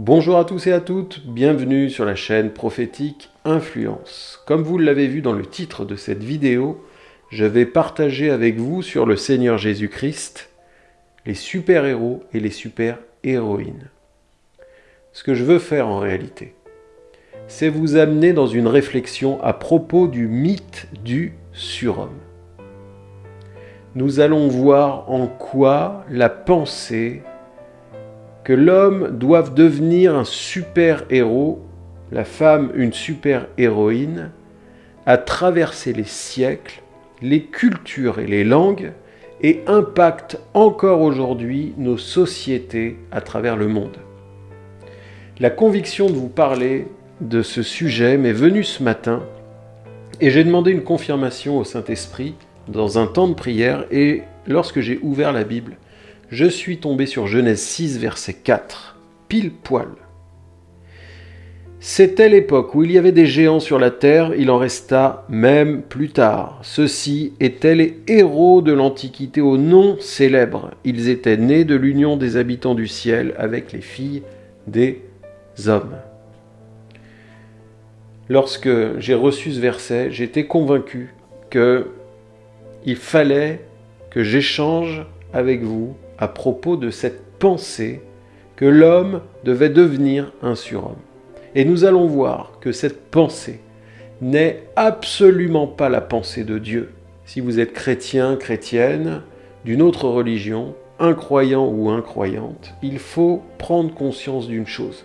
Bonjour à tous et à toutes, bienvenue sur la chaîne prophétique Influence. Comme vous l'avez vu dans le titre de cette vidéo, je vais partager avec vous sur le Seigneur Jésus-Christ les super-héros et les super-héroïnes. Ce que je veux faire en réalité, c'est vous amener dans une réflexion à propos du mythe du surhomme. Nous allons voir en quoi la pensée l'homme doive devenir un super-héros, la femme une super-héroïne, a traversé les siècles, les cultures et les langues, et impacte encore aujourd'hui nos sociétés à travers le monde. La conviction de vous parler de ce sujet m'est venue ce matin, et j'ai demandé une confirmation au Saint-Esprit dans un temps de prière, et lorsque j'ai ouvert la Bible, je suis tombé sur Genèse 6, verset 4, pile poil. C'était l'époque où il y avait des géants sur la terre, il en resta même plus tard. Ceux-ci étaient les héros de l'Antiquité au nom célèbre. Ils étaient nés de l'union des habitants du ciel avec les filles des hommes. Lorsque j'ai reçu ce verset, j'étais convaincu que il fallait que j'échange avec vous à propos de cette pensée que l'homme devait devenir un surhomme. Et nous allons voir que cette pensée n'est absolument pas la pensée de Dieu. Si vous êtes chrétien, chrétienne, d'une autre religion, incroyant ou incroyante, il faut prendre conscience d'une chose.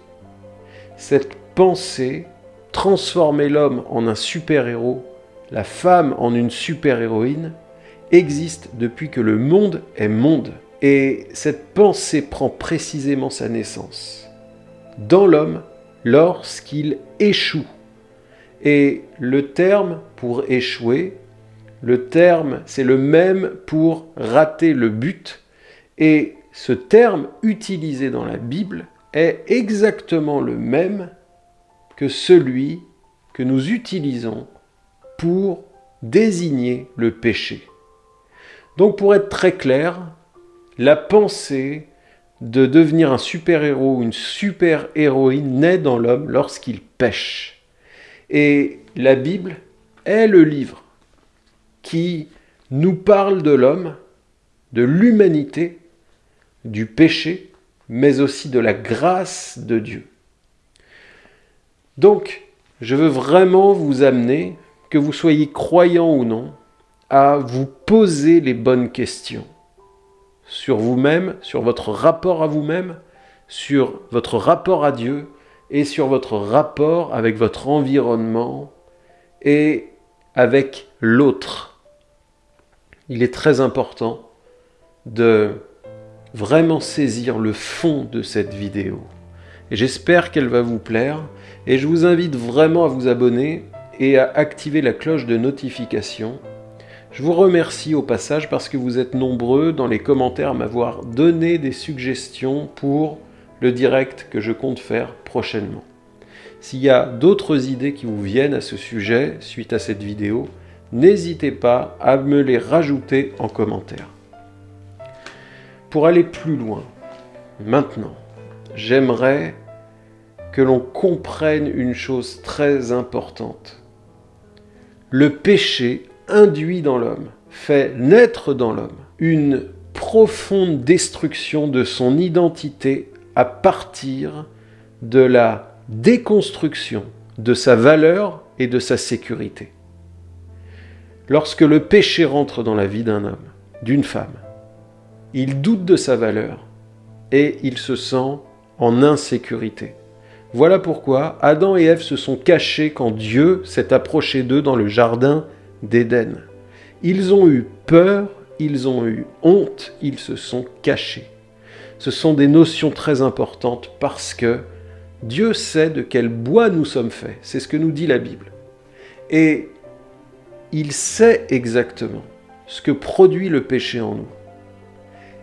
Cette pensée, transformer l'homme en un super-héros, la femme en une super-héroïne, existe depuis que le monde est monde. Et cette pensée prend précisément sa naissance dans l'homme lorsqu'il échoue. Et le terme pour échouer, le terme, c'est le même pour rater le but. Et ce terme utilisé dans la Bible est exactement le même que celui que nous utilisons pour désigner le péché. Donc pour être très clair, la pensée de devenir un super-héros ou une super-héroïne naît dans l'homme lorsqu'il pêche. Et la Bible est le livre qui nous parle de l'homme, de l'humanité, du péché, mais aussi de la grâce de Dieu. Donc, je veux vraiment vous amener, que vous soyez croyant ou non, à vous poser les bonnes questions sur vous-même, sur votre rapport à vous-même, sur votre rapport à Dieu et sur votre rapport avec votre environnement et avec l'autre. Il est très important de vraiment saisir le fond de cette vidéo. J'espère qu'elle va vous plaire. Et je vous invite vraiment à vous abonner et à activer la cloche de notification je vous remercie au passage parce que vous êtes nombreux dans les commentaires à m'avoir donné des suggestions pour le direct que je compte faire prochainement. S'il y a d'autres idées qui vous viennent à ce sujet suite à cette vidéo, n'hésitez pas à me les rajouter en commentaire. Pour aller plus loin, maintenant, j'aimerais que l'on comprenne une chose très importante. Le péché induit dans l'homme, fait naître dans l'homme une profonde destruction de son identité à partir de la déconstruction de sa valeur et de sa sécurité. Lorsque le péché rentre dans la vie d'un homme, d'une femme, il doute de sa valeur et il se sent en insécurité. Voilà pourquoi Adam et Ève se sont cachés quand Dieu s'est approché d'eux dans le jardin d'Éden. Ils ont eu peur, ils ont eu honte, ils se sont cachés. Ce sont des notions très importantes parce que Dieu sait de quel bois nous sommes faits. C'est ce que nous dit la Bible. Et il sait exactement ce que produit le péché en nous.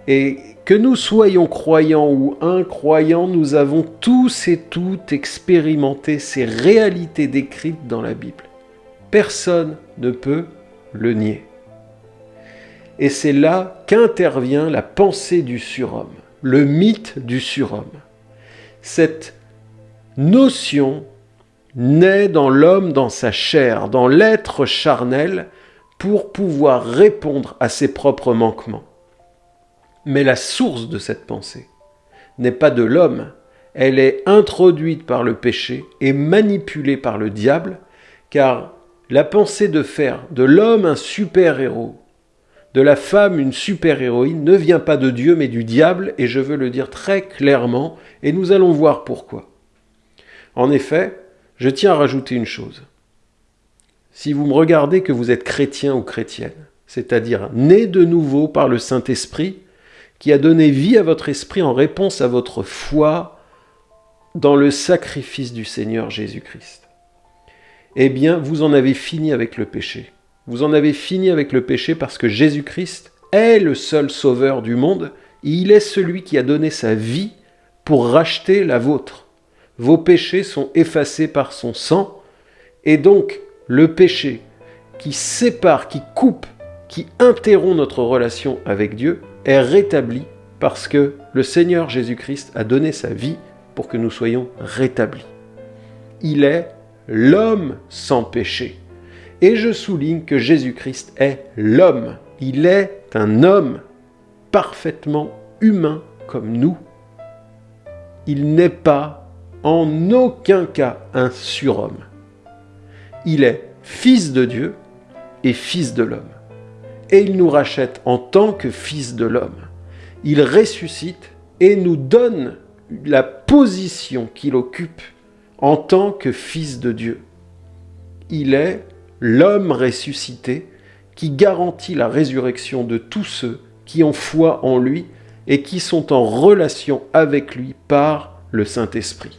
Et que nous soyons croyants ou incroyants, nous avons tous et toutes expérimenté ces réalités décrites dans la Bible. Personne ne peut le nier. Et c'est là qu'intervient la pensée du surhomme, le mythe du surhomme. Cette notion naît dans l'homme, dans sa chair, dans l'être charnel, pour pouvoir répondre à ses propres manquements. Mais la source de cette pensée n'est pas de l'homme, elle est introduite par le péché et manipulée par le diable, car la pensée de faire de l'homme un super-héros, de la femme une super-héroïne, ne vient pas de Dieu mais du diable, et je veux le dire très clairement, et nous allons voir pourquoi. En effet, je tiens à rajouter une chose. Si vous me regardez que vous êtes chrétien ou chrétienne, c'est-à-dire né de nouveau par le Saint-Esprit, qui a donné vie à votre esprit en réponse à votre foi dans le sacrifice du Seigneur Jésus-Christ, eh bien, vous en avez fini avec le péché. Vous en avez fini avec le péché parce que Jésus-Christ est le seul sauveur du monde. Il est celui qui a donné sa vie pour racheter la vôtre. Vos péchés sont effacés par son sang. Et donc, le péché qui sépare, qui coupe, qui interrompt notre relation avec Dieu est rétabli parce que le Seigneur Jésus-Christ a donné sa vie pour que nous soyons rétablis. Il est l'homme sans péché. Et je souligne que Jésus-Christ est l'homme. Il est un homme parfaitement humain comme nous. Il n'est pas en aucun cas un surhomme. Il est fils de Dieu et fils de l'homme. Et il nous rachète en tant que fils de l'homme. Il ressuscite et nous donne la position qu'il occupe en tant que fils de Dieu. Il est l'homme ressuscité qui garantit la résurrection de tous ceux qui ont foi en lui et qui sont en relation avec lui par le Saint-Esprit.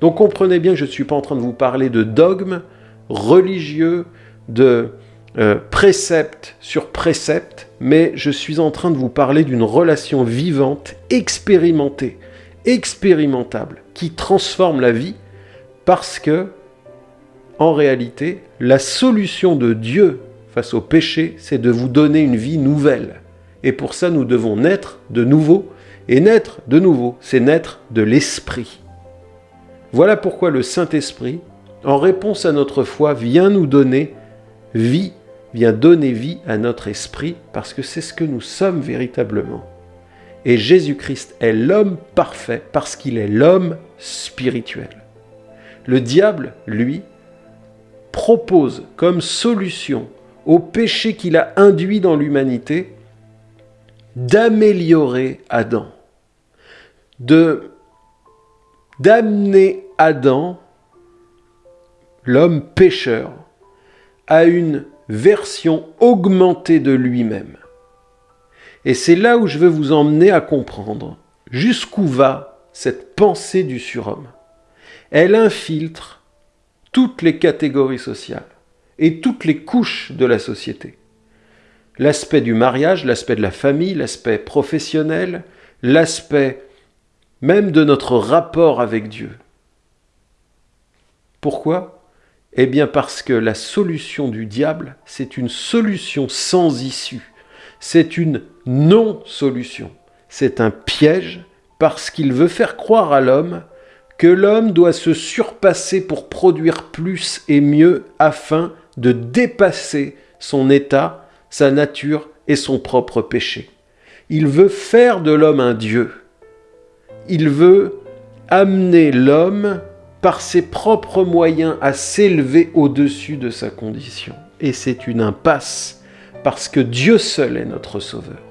Donc comprenez bien que je ne suis pas en train de vous parler de dogmes religieux, de euh, sur préceptes, mais je suis en train de vous parler d'une relation vivante, expérimentée, expérimentable, qui transforme la vie, parce que, en réalité, la solution de Dieu face au péché, c'est de vous donner une vie nouvelle. Et pour ça, nous devons naître de nouveau. Et naître de nouveau, c'est naître de l'Esprit. Voilà pourquoi le Saint-Esprit, en réponse à notre foi, vient nous donner vie, vient donner vie à notre esprit, parce que c'est ce que nous sommes véritablement. Et Jésus-Christ est l'homme parfait parce qu'il est l'homme spirituel. Le diable, lui, propose comme solution au péché qu'il a induit dans l'humanité d'améliorer Adam, d'amener Adam, l'homme pécheur, à une version augmentée de lui-même. Et c'est là où je veux vous emmener à comprendre jusqu'où va cette pensée du surhomme. Elle infiltre toutes les catégories sociales et toutes les couches de la société. L'aspect du mariage, l'aspect de la famille, l'aspect professionnel, l'aspect même de notre rapport avec Dieu. Pourquoi? Eh bien parce que la solution du diable, c'est une solution sans issue c'est une non-solution. C'est un piège parce qu'il veut faire croire à l'homme que l'homme doit se surpasser pour produire plus et mieux afin de dépasser son état, sa nature et son propre péché. Il veut faire de l'homme un Dieu. Il veut amener l'homme par ses propres moyens à s'élever au-dessus de sa condition. Et c'est une impasse parce que Dieu seul est notre Sauveur.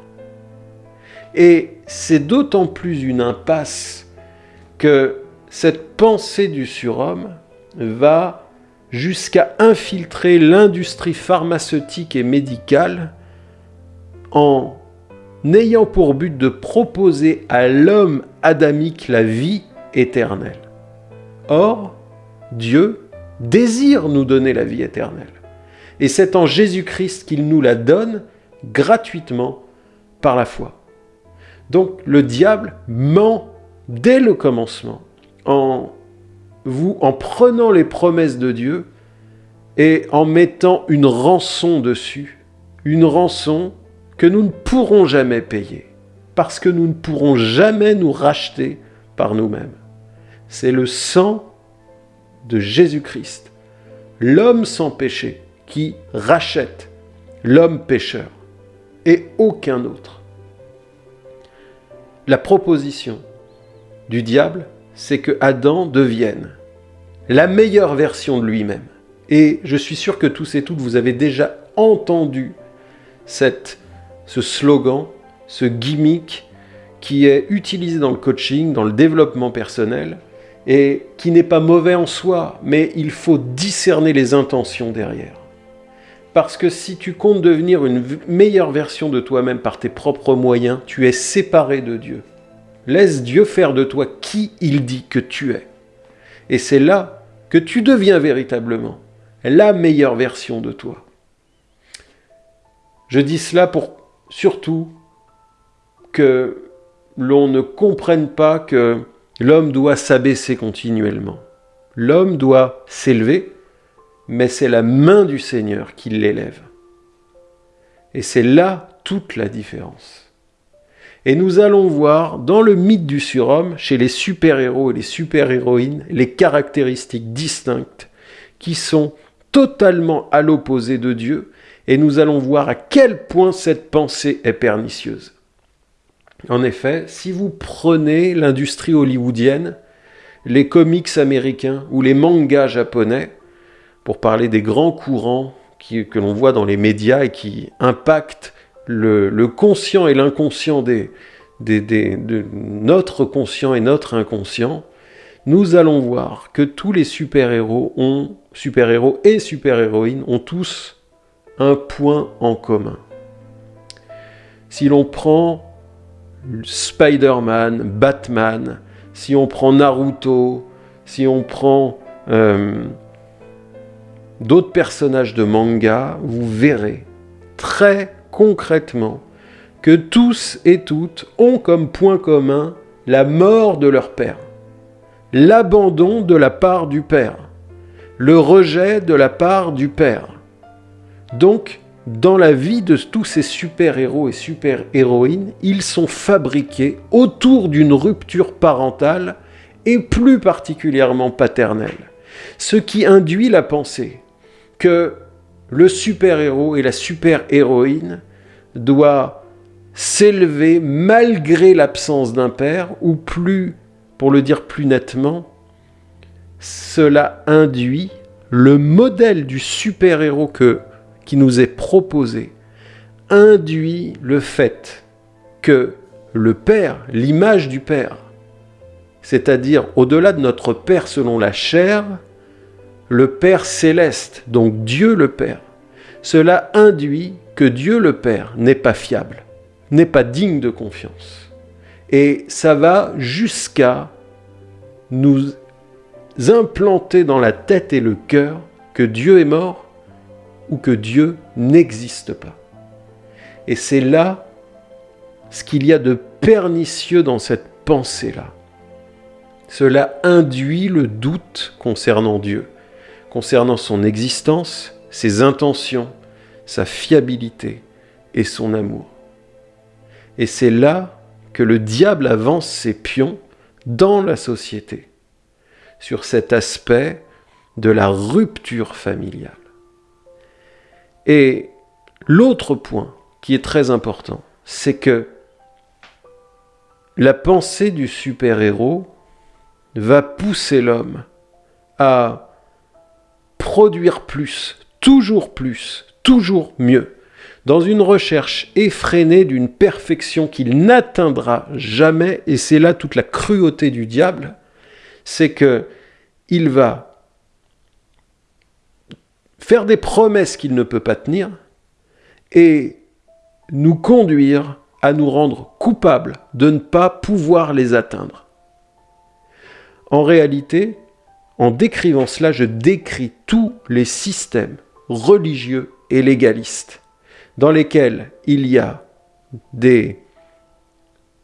Et c'est d'autant plus une impasse que cette pensée du surhomme va jusqu'à infiltrer l'industrie pharmaceutique et médicale en ayant pour but de proposer à l'homme adamique la vie éternelle. Or, Dieu désire nous donner la vie éternelle. Et c'est en Jésus-Christ qu'il nous la donne gratuitement par la foi. Donc le diable ment dès le commencement en vous en prenant les promesses de Dieu et en mettant une rançon dessus, une rançon que nous ne pourrons jamais payer parce que nous ne pourrons jamais nous racheter par nous-mêmes. c'est le sang de Jésus-Christ, l'homme sans péché, qui rachète l'homme pécheur et aucun autre. La proposition du diable, c'est que Adam devienne la meilleure version de lui-même. Et je suis sûr que tous et toutes, vous avez déjà entendu cette, ce slogan, ce gimmick qui est utilisé dans le coaching, dans le développement personnel, et qui n'est pas mauvais en soi, mais il faut discerner les intentions derrière. Parce que si tu comptes devenir une meilleure version de toi-même par tes propres moyens, tu es séparé de Dieu. Laisse Dieu faire de toi qui il dit que tu es. Et c'est là que tu deviens véritablement la meilleure version de toi. Je dis cela pour surtout que l'on ne comprenne pas que l'homme doit s'abaisser continuellement. L'homme doit s'élever, mais c'est la main du Seigneur qui l'élève. Et c'est là toute la différence. Et nous allons voir dans le mythe du surhomme, chez les super-héros et les super-héroïnes, les caractéristiques distinctes qui sont totalement à l'opposé de Dieu, et nous allons voir à quel point cette pensée est pernicieuse. En effet, si vous prenez l'industrie hollywoodienne, les comics américains ou les mangas japonais, pour parler des grands courants que l'on voit dans les médias et qui impactent le, conscient et l'inconscient des, de notre conscient et notre inconscient, nous allons voir que tous les super-héros ont, super-héros et super-héroïnes ont tous un point en commun. Si l'on prend Spider-Man, Batman, si on prend Naruto, si on prend euh, d'autres personnages de manga, vous verrez très concrètement que tous et toutes ont comme point commun la mort de leur père, l'abandon de la part du père, le rejet de la part du père. Donc, dans la vie de tous ces super-héros et super-héroïnes, ils sont fabriqués autour d'une rupture parentale et plus particulièrement paternelle. Ce qui induit la pensée que le super-héros et la super-héroïne doit s'élever malgré l'absence d'un père, ou plus, pour le dire plus nettement, cela induit le modèle du super-héros qui nous est proposé, induit le fait que le Père, l'image du Père, c'est-à-dire au-delà de notre Père selon la chair, le Père céleste, donc Dieu le Père, cela induit que Dieu le Père n'est pas fiable, n'est pas digne de confiance. Et ça va jusqu'à nous implanter dans la tête et le cœur que Dieu est mort ou que Dieu n'existe pas. Et c'est là ce qu'il y a de pernicieux dans cette pensée-là. Cela induit le doute concernant Dieu, concernant son existence, ses intentions, sa fiabilité et son amour. Et c'est là que le diable avance ses pions dans la société, sur cet aspect de la rupture familiale. Et l'autre point qui est très important, c'est que la pensée du super-héros va pousser l'homme à produire plus, toujours plus, toujours mieux, dans une recherche effrénée d'une perfection qu'il n'atteindra jamais, et c'est là toute la cruauté du diable, c'est que il va faire des promesses qu'il ne peut pas tenir et nous conduire à nous rendre coupables de ne pas pouvoir les atteindre. En réalité, en décrivant cela, je décris tous les systèmes religieux et légalistes, dans lesquels il y a des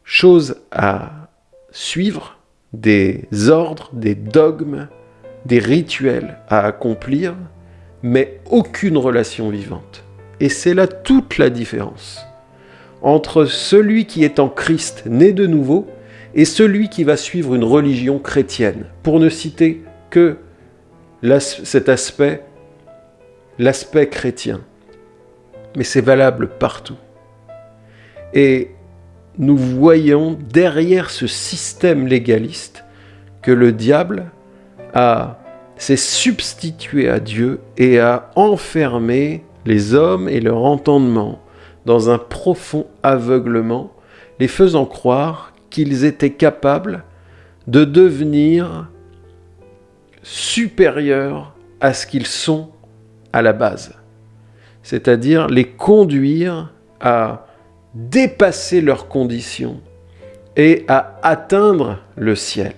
choses à suivre, des ordres, des dogmes, des rituels à accomplir, mais aucune relation vivante. Et c'est là toute la différence entre celui qui est en Christ, né de nouveau, et celui qui va suivre une religion chrétienne, pour ne citer que cet aspect, l'aspect chrétien. Mais c'est valable partout. Et nous voyons derrière ce système légaliste que le diable s'est substitué à Dieu et a enfermé les hommes et leur entendement dans un profond aveuglement, les faisant croire qu'ils étaient capables de devenir supérieurs à ce qu'ils sont à la base, c'est-à-dire les conduire à dépasser leurs conditions et à atteindre le ciel.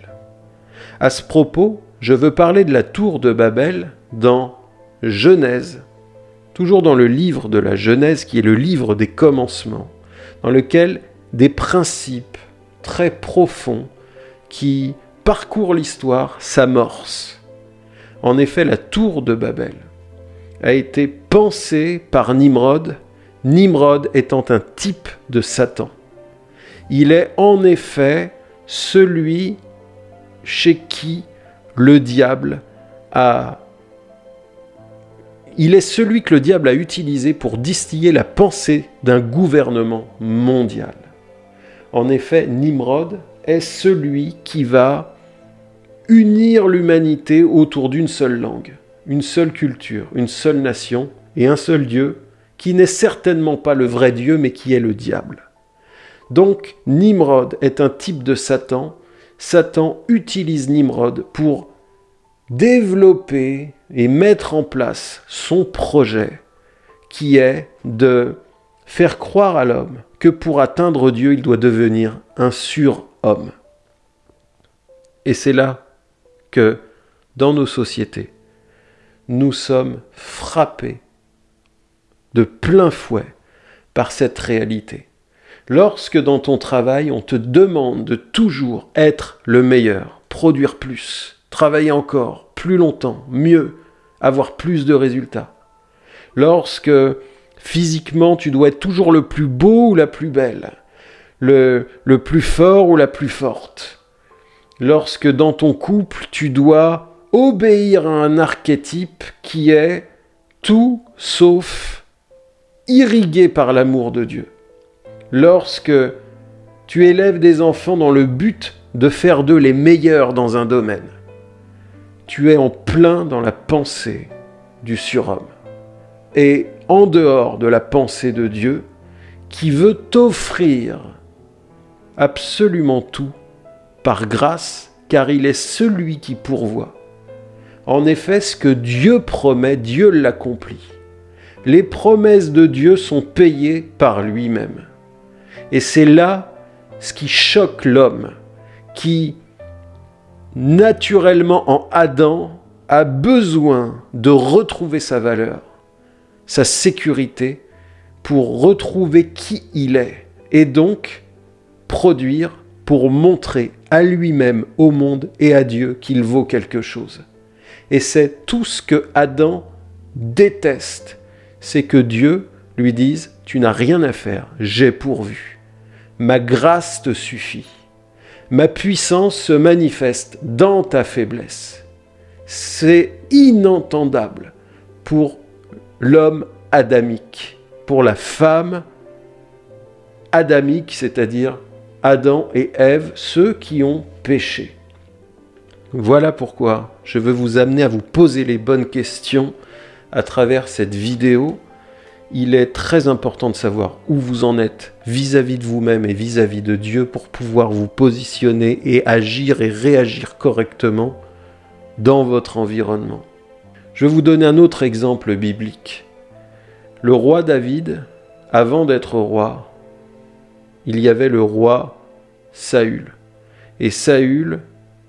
À ce propos, je veux parler de la tour de Babel dans Genèse, toujours dans le livre de la Genèse qui est le livre des commencements, dans lequel des principes très profonds qui parcourent l'histoire s'amorcent. En effet, la tour de Babel a été pensée par Nimrod Nimrod étant un type de Satan. Il est en effet celui chez qui le diable a... Il est celui que le diable a utilisé pour distiller la pensée d'un gouvernement mondial. En effet, Nimrod est celui qui va unir l'humanité autour d'une seule langue, une seule culture, une seule nation et un seul Dieu, qui n'est certainement pas le vrai Dieu, mais qui est le diable. Donc Nimrod est un type de Satan. Satan utilise Nimrod pour développer et mettre en place son projet qui est de faire croire à l'homme que pour atteindre Dieu, il doit devenir un surhomme. Et c'est là dans nos sociétés, nous sommes frappés de plein fouet par cette réalité. Lorsque dans ton travail, on te demande de toujours être le meilleur, produire plus, travailler encore, plus longtemps, mieux, avoir plus de résultats. Lorsque physiquement, tu dois être toujours le plus beau ou la plus belle, le, le plus fort ou la plus forte. Lorsque dans ton couple, tu dois obéir à un archétype qui est tout sauf irrigué par l'amour de Dieu. Lorsque tu élèves des enfants dans le but de faire d'eux les meilleurs dans un domaine, tu es en plein dans la pensée du surhomme. Et en dehors de la pensée de Dieu, qui veut t'offrir absolument tout par grâce, car il est celui qui pourvoit. En effet, ce que Dieu promet, Dieu l'accomplit les promesses de Dieu sont payées par lui-même. Et c'est là ce qui choque l'homme, qui naturellement en Adam a besoin de retrouver sa valeur, sa sécurité, pour retrouver qui il est, et donc produire pour montrer à lui-même, au monde et à Dieu qu'il vaut quelque chose. Et c'est tout ce que Adam déteste c'est que Dieu lui dise, tu n'as rien à faire, j'ai pourvu. Ma grâce te suffit. Ma puissance se manifeste dans ta faiblesse. C'est inentendable pour l'homme adamique, pour la femme adamique, c'est-à-dire Adam et Ève, ceux qui ont péché. Voilà pourquoi je veux vous amener à vous poser les bonnes questions à travers cette vidéo, il est très important de savoir où vous en êtes vis-à-vis de vous-même et vis-à-vis de Dieu pour pouvoir vous positionner et agir et réagir correctement dans votre environnement. Je vais vous donner un autre exemple biblique. Le roi David, avant d'être roi, il y avait le roi Saül. Et Saül,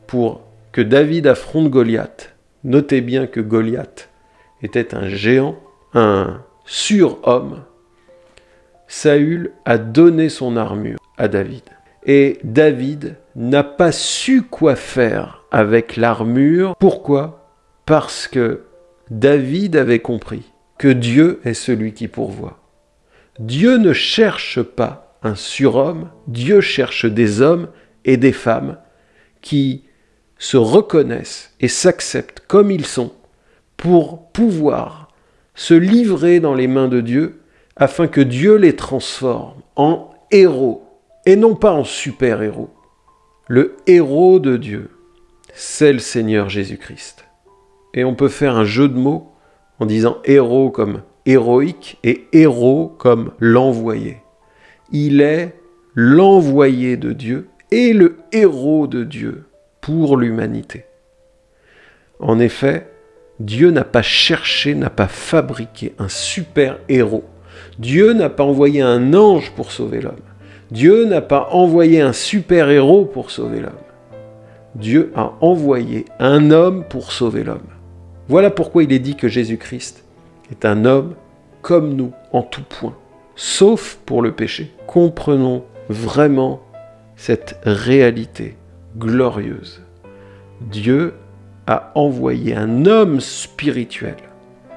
pour que David affronte Goliath, notez bien que Goliath était un géant, un surhomme, Saül a donné son armure à David. Et David n'a pas su quoi faire avec l'armure. Pourquoi? Parce que David avait compris que Dieu est celui qui pourvoit. Dieu ne cherche pas un surhomme, Dieu cherche des hommes et des femmes qui se reconnaissent et s'acceptent comme ils sont pour pouvoir se livrer dans les mains de Dieu afin que Dieu les transforme en héros et non pas en super-héros. Le héros de Dieu, c'est le Seigneur Jésus-Christ. Et on peut faire un jeu de mots en disant héros comme héroïque et héros comme l'envoyé. Il est l'envoyé de Dieu et le héros de Dieu pour l'humanité. En effet, Dieu n'a pas cherché, n'a pas fabriqué un super-héros. Dieu n'a pas envoyé un ange pour sauver l'homme. Dieu n'a pas envoyé un super-héros pour sauver l'homme. Dieu a envoyé un homme pour sauver l'homme. Voilà pourquoi il est dit que Jésus-Christ est un homme comme nous en tout point, sauf pour le péché. Comprenons vraiment cette réalité glorieuse. Dieu a envoyé un homme spirituel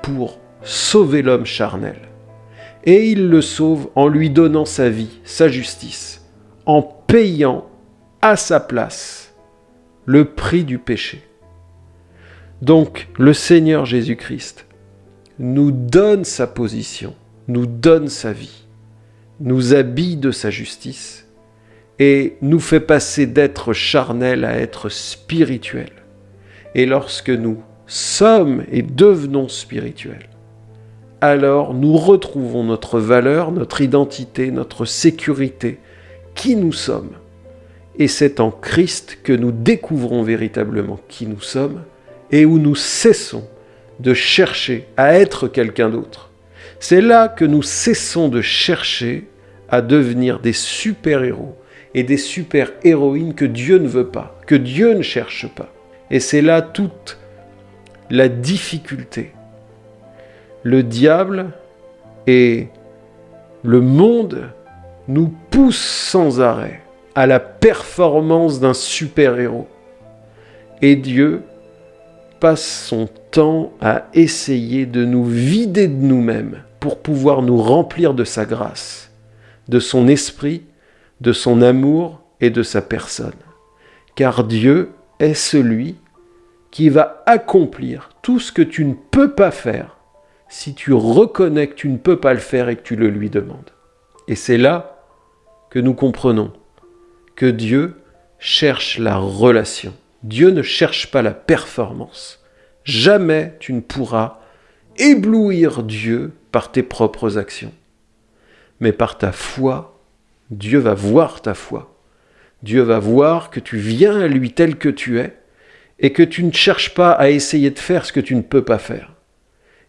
pour sauver l'homme charnel. Et il le sauve en lui donnant sa vie, sa justice, en payant à sa place le prix du péché. Donc le Seigneur Jésus-Christ nous donne sa position, nous donne sa vie, nous habille de sa justice et nous fait passer d'être charnel à être spirituel. Et lorsque nous sommes et devenons spirituels, alors nous retrouvons notre valeur, notre identité, notre sécurité, qui nous sommes. Et c'est en Christ que nous découvrons véritablement qui nous sommes et où nous cessons de chercher à être quelqu'un d'autre. C'est là que nous cessons de chercher à devenir des super-héros et des super-héroïnes que Dieu ne veut pas, que Dieu ne cherche pas. Et c'est là toute la difficulté. Le diable et le monde nous poussent sans arrêt à la performance d'un super-héros. Et Dieu passe son temps à essayer de nous vider de nous-mêmes pour pouvoir nous remplir de sa grâce, de son esprit, de son amour et de sa personne. Car Dieu est celui qui va accomplir tout ce que tu ne peux pas faire si tu reconnais que tu ne peux pas le faire et que tu le lui demandes. Et c'est là que nous comprenons que Dieu cherche la relation. Dieu ne cherche pas la performance. Jamais tu ne pourras éblouir Dieu par tes propres actions. Mais par ta foi, Dieu va voir ta foi. Dieu va voir que tu viens à lui tel que tu es et que tu ne cherches pas à essayer de faire ce que tu ne peux pas faire.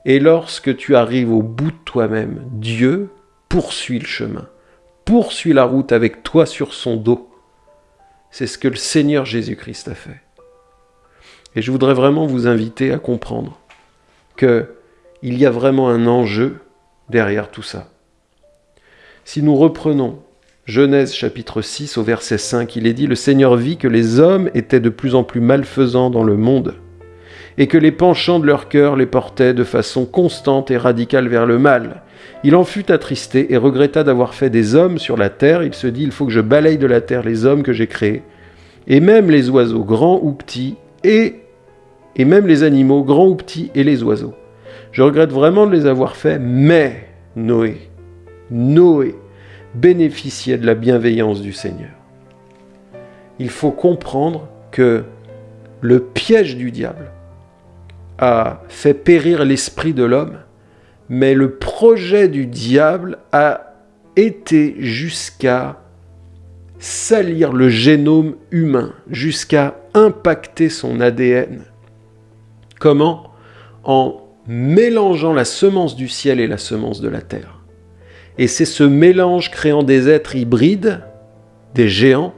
Et lorsque tu arrives au bout de toi-même, Dieu poursuit le chemin, poursuit la route avec toi sur son dos. C'est ce que le Seigneur Jésus-Christ a fait. Et je voudrais vraiment vous inviter à comprendre qu'il y a vraiment un enjeu derrière tout ça. Si nous reprenons Genèse chapitre 6 au verset 5, il est dit, Le Seigneur vit que les hommes étaient de plus en plus malfaisants dans le monde, et que les penchants de leur cœur les portaient de façon constante et radicale vers le mal. Il en fut attristé et regretta d'avoir fait des hommes sur la terre. Il se dit, il faut que je balaye de la terre les hommes que j'ai créés, et même les oiseaux, grands ou petits, et, et même les animaux, grands ou petits, et les oiseaux. Je regrette vraiment de les avoir faits, mais Noé, Noé, bénéficiait de la bienveillance du Seigneur. Il faut comprendre que le piège du diable a fait périr l'esprit de l'homme, mais le projet du diable a été jusqu'à salir le génome humain, jusqu'à impacter son ADN. Comment? En mélangeant la semence du ciel et la semence de la terre. Et c'est ce mélange créant des êtres hybrides, des géants,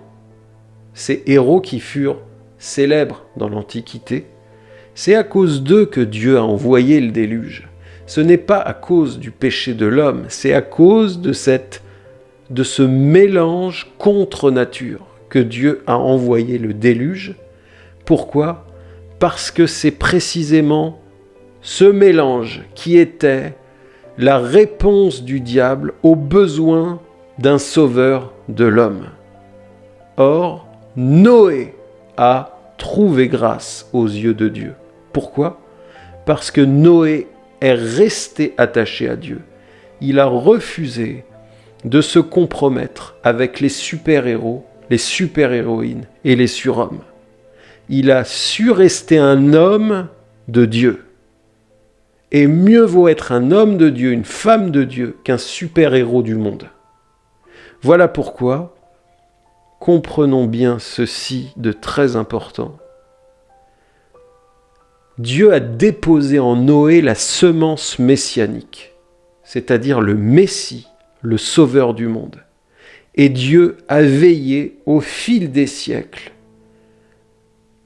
ces héros qui furent célèbres dans l'Antiquité, c'est à cause d'eux que Dieu a envoyé le déluge. Ce n'est pas à cause du péché de l'homme, c'est à cause de, cette, de ce mélange contre nature que Dieu a envoyé le déluge. Pourquoi? Parce que c'est précisément ce mélange qui était la réponse du diable au besoin d'un sauveur de l'homme. Or, Noé a trouvé grâce aux yeux de Dieu. Pourquoi? Parce que Noé est resté attaché à Dieu. Il a refusé de se compromettre avec les super-héros, les super-héroïnes et les surhommes. Il a su rester un homme de Dieu. Et mieux vaut être un homme de Dieu, une femme de Dieu, qu'un super-héros du monde. Voilà pourquoi comprenons bien ceci de très important. Dieu a déposé en Noé la semence messianique, c'est-à-dire le Messie, le Sauveur du monde. Et Dieu a veillé au fil des siècles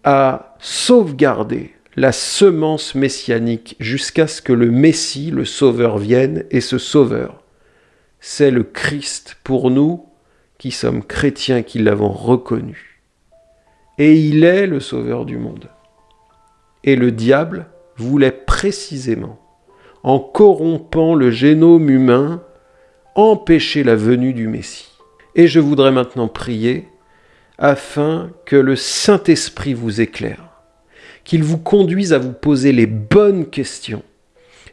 à sauvegarder la semence messianique jusqu'à ce que le Messie, le Sauveur, vienne, et ce Sauveur, c'est le Christ pour nous qui sommes chrétiens, qui l'avons reconnu. Et il est le Sauveur du monde. Et le diable voulait précisément, en corrompant le génome humain, empêcher la venue du Messie. Et je voudrais maintenant prier afin que le Saint-Esprit vous éclaire, qu'il vous conduise à vous poser les bonnes questions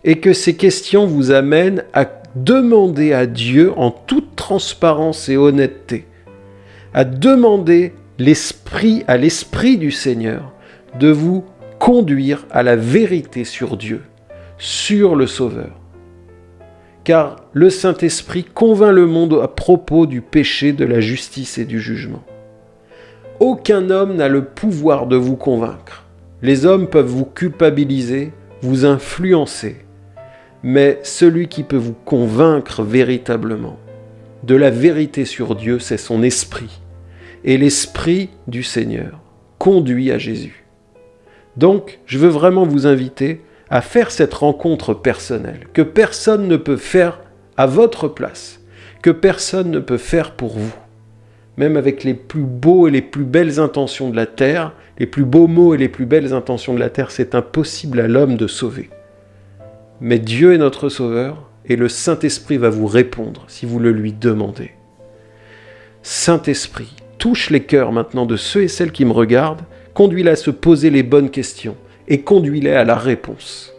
et que ces questions vous amènent à demander à Dieu en toute transparence et honnêteté, à demander l'esprit à l'esprit du Seigneur de vous conduire à la vérité sur Dieu, sur le Sauveur. Car le Saint-Esprit convainc le monde à propos du péché, de la justice et du jugement. Aucun homme n'a le pouvoir de vous convaincre. Les hommes peuvent vous culpabiliser, vous influencer, mais celui qui peut vous convaincre véritablement de la vérité sur Dieu, c'est son esprit. Et l'esprit du Seigneur conduit à Jésus. Donc, je veux vraiment vous inviter à faire cette rencontre personnelle, que personne ne peut faire à votre place, que personne ne peut faire pour vous. Même avec les plus beaux et les plus belles intentions de la terre, les plus beaux mots et les plus belles intentions de la terre, c'est impossible à l'homme de sauver. Mais Dieu est notre Sauveur et le Saint-Esprit va vous répondre si vous le lui demandez. Saint-Esprit, touche les cœurs maintenant de ceux et celles qui me regardent, conduis-les à se poser les bonnes questions et conduis-les à la réponse.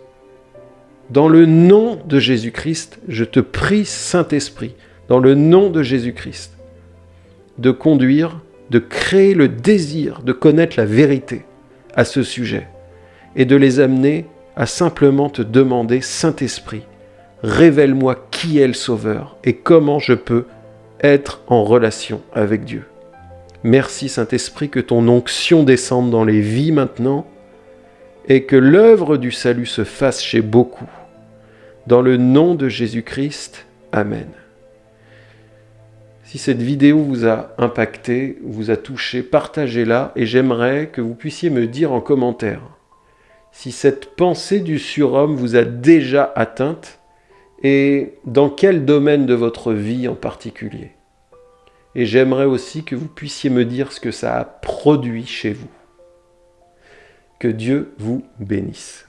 Dans le nom de Jésus-Christ, je te prie, Saint-Esprit, dans le nom de Jésus-Christ, de conduire, de créer le désir de connaître la vérité à ce sujet et de les amener à simplement te demander, Saint-Esprit, révèle-moi qui est le Sauveur et comment je peux être en relation avec Dieu. Merci Saint-Esprit que ton onction descende dans les vies maintenant et que l'œuvre du salut se fasse chez beaucoup. Dans le nom de Jésus-Christ, Amen. Si cette vidéo vous a impacté, vous a touché, partagez-la et j'aimerais que vous puissiez me dire en commentaire si cette pensée du surhomme vous a déjà atteinte et dans quel domaine de votre vie en particulier. Et j'aimerais aussi que vous puissiez me dire ce que ça a produit chez vous. Que Dieu vous bénisse.